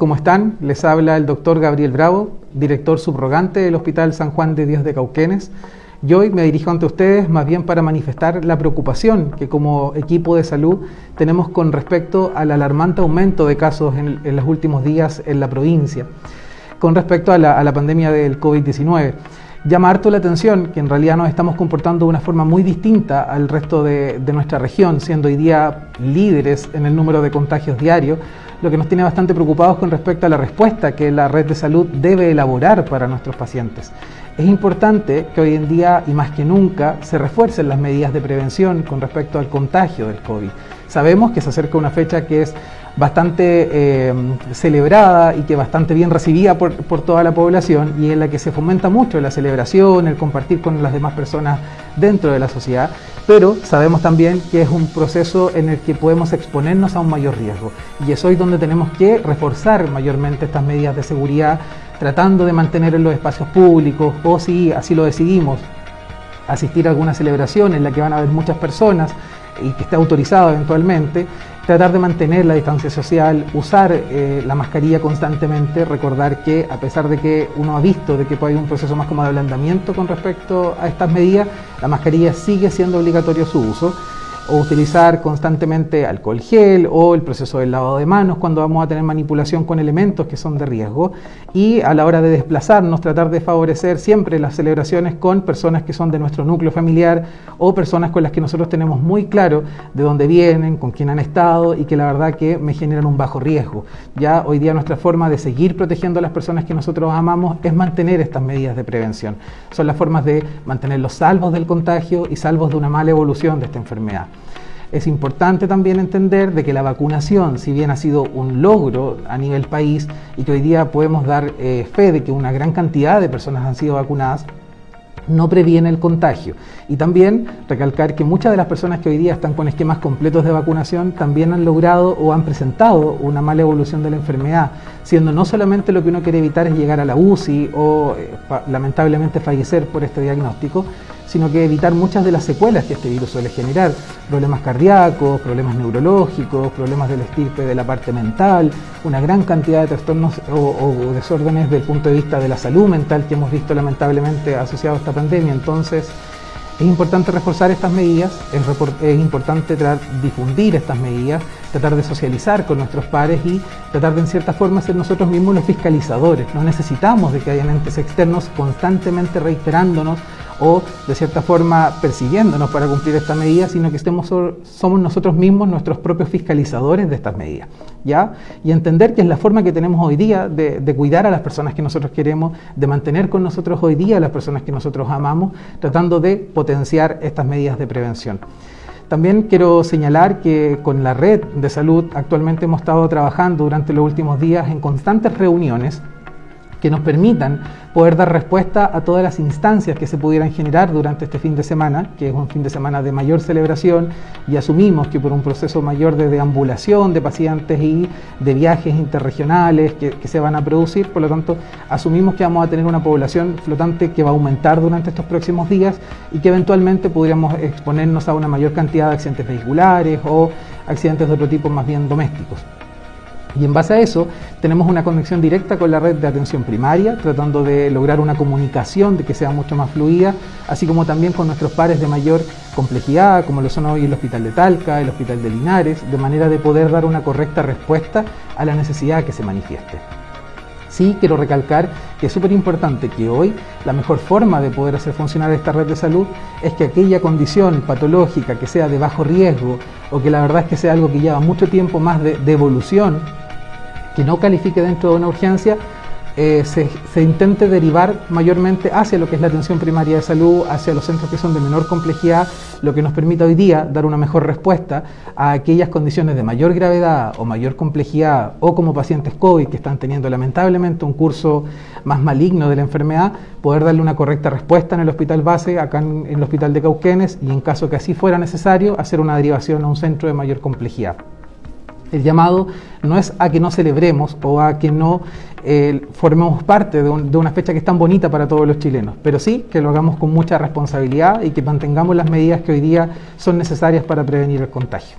¿Cómo están? Les habla el doctor Gabriel Bravo, director subrogante del Hospital San Juan de Dios de Cauquenes. Y hoy me dirijo ante ustedes más bien para manifestar la preocupación que como equipo de salud tenemos con respecto al alarmante aumento de casos en, los últimos días en la provincia, con respecto a la, pandemia del COVID-19 llama harto la atención que en realidad nos estamos comportando de una forma muy distinta al resto de, de, nuestra región, siendo hoy día líderes en el número de contagios diarios, lo que nos tiene bastante preocupados con respecto a la respuesta que la red de salud debe elaborar para nuestros pacientes. Es importante que hoy en día y más que nunca se refuercen las medidas de prevención con respecto al contagio del COVID. Sabemos que se acerca una fecha que es bastante eh, celebrada y que bastante bien recibida por, por, toda la población y en la que se fomenta mucho la celebración, el compartir con las demás personas dentro de la sociedad, pero sabemos también que es un proceso en el que podemos exponernos a un mayor riesgo. Y es hoy donde tenemos que reforzar mayormente estas medidas de seguridad tratando de mantener en los espacios públicos o si así lo decidimos asistir a alguna celebración en la que van a haber muchas personas y que esté autorizado eventualmente, tratar de mantener la distancia social, usar eh, la mascarilla constantemente, recordar que a pesar de que uno ha visto de que puede haber un proceso más como de ablandamiento con respecto a estas medidas, la mascarilla sigue siendo obligatorio su uso o utilizar constantemente alcohol gel o el proceso del lavado de manos cuando vamos a tener manipulación con elementos que son de riesgo y a la hora de desplazarnos tratar de favorecer siempre las celebraciones con personas que son de nuestro núcleo familiar o personas con las que nosotros tenemos muy claro de dónde vienen, con quién han estado y que la verdad que me generan un bajo riesgo. Ya hoy día nuestra forma de seguir protegiendo a las personas que nosotros amamos es mantener estas medidas de prevención. Son las formas de mantenerlos salvos del contagio y salvos de una mala evolución de esta enfermedad. Es importante también entender de que la vacunación, si bien ha sido un logro a nivel país y que hoy día podemos dar eh, fe de que una gran cantidad de personas han sido vacunadas, no previene el contagio. Y también recalcar que muchas de las personas que hoy día están con esquemas completos de vacunación también han logrado o han presentado una mala evolución de la enfermedad, siendo no solamente lo que uno quiere evitar es llegar a la UCI o eh, lamentablemente fallecer por este diagnóstico, sino que evitar muchas de las secuelas que este virus suele generar, problemas cardíacos, problemas neurológicos, problemas del estirpe de la parte mental, una gran cantidad de trastornos o, desórdenes desde el punto de vista de la salud mental que hemos visto lamentablemente asociado a esta pandemia. Entonces, es importante reforzar estas medidas, es, importante difundir estas medidas, tratar de socializar con nuestros pares y tratar de en cierta forma ser nosotros mismos los fiscalizadores. No necesitamos de que hayan entes externos constantemente reiterándonos o de cierta forma persiguiéndonos para cumplir esta medida, sino que estemos, somos nosotros mismos nuestros propios fiscalizadores de estas medidas. ¿ya? Y entender que es la forma que tenemos hoy día de cuidar a las personas que nosotros queremos, de mantener con nosotros hoy día a las personas que nosotros amamos, tratando de potenciar estas medidas de prevención. También quiero señalar que con la red de salud actualmente hemos estado trabajando durante los últimos días en constantes reuniones que nos permitan poder dar respuesta a todas las instancias que se pudieran generar durante este fin de semana, que es un fin de semana de mayor celebración y asumimos que por un proceso mayor de deambulación de pacientes y de viajes interregionales que, que, se van a producir, por lo tanto asumimos que vamos a tener una población flotante que va a aumentar durante estos próximos días y que eventualmente podríamos exponernos a una mayor cantidad de accidentes vehiculares o accidentes de otro tipo más bien domésticos. Y en base a eso tenemos una conexión directa con la red de atención primaria, tratando de lograr una comunicación de que sea mucho más fluida, así como también con nuestros pares de mayor complejidad, como lo son hoy el Hospital de Talca, el Hospital de Linares, de manera de poder dar una correcta respuesta a la necesidad que se manifieste. Sí quiero recalcar que es súper importante que hoy la mejor forma de poder hacer funcionar esta red de salud es que aquella condición patológica que sea de bajo riesgo o que la verdad es que sea algo que lleva mucho tiempo más de, de evolución, que no califique dentro de una urgencia, eh, se, intente derivar mayormente hacia lo que es la atención primaria de salud, hacia los centros que son de menor complejidad, lo que nos permita hoy día dar una mejor respuesta a aquellas condiciones de mayor gravedad o mayor complejidad o como pacientes COVID que están teniendo lamentablemente un curso más maligno de la enfermedad, poder darle una correcta respuesta en el hospital base, acá en el hospital de Cauquenes y en caso que así fuera necesario, hacer una derivación a un centro de mayor complejidad. El llamado no es a que no celebremos o a que no eh, formemos parte de, de, una fecha que es tan bonita para todos los chilenos, pero sí que lo hagamos con mucha responsabilidad y que mantengamos las medidas que hoy día son necesarias para prevenir el contagio.